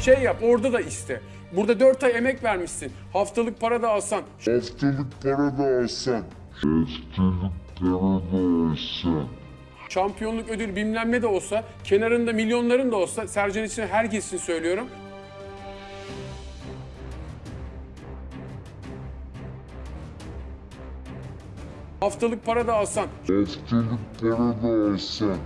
Şey yap orada da iste. Burada 4 ay emek vermişsin. Haftalık para da alsan. Haftalık para da alsan. Haftalık para da alsan. Şampiyonluk ödül bilmem ne de olsa, kenarında milyonların da olsa, Sercan için herkes için söylüyorum. Haftalık para da alsan. Haftalık para da alsan.